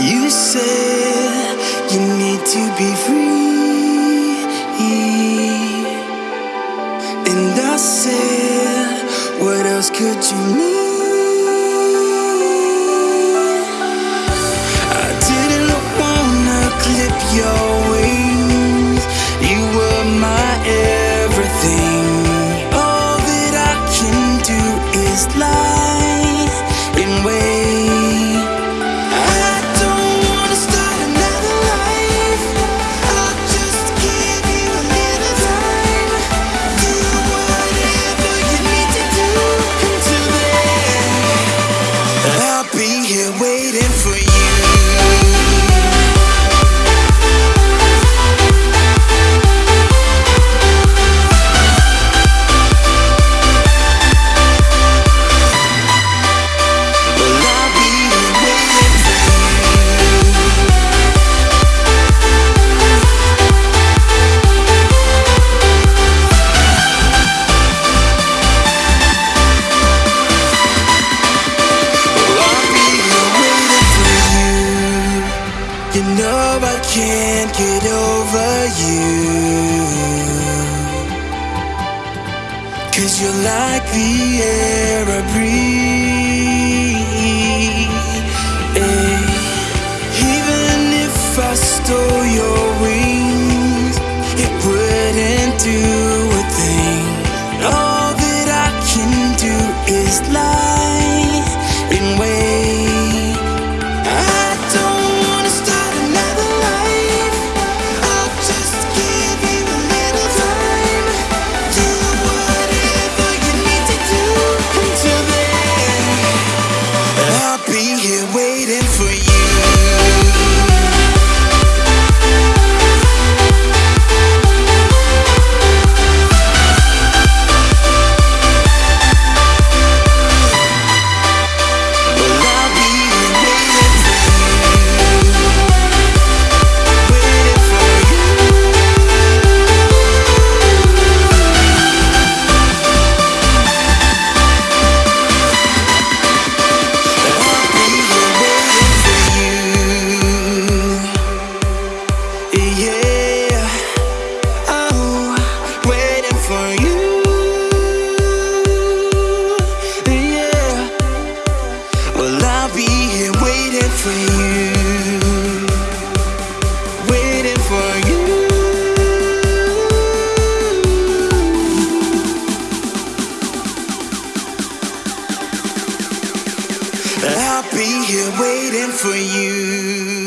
You said you need to be free, and I said, What else could you need? love, I can't get over you. Cause you're like the air I breathe. And even if I stole your wings, it wouldn't do. I'll be here waiting for you.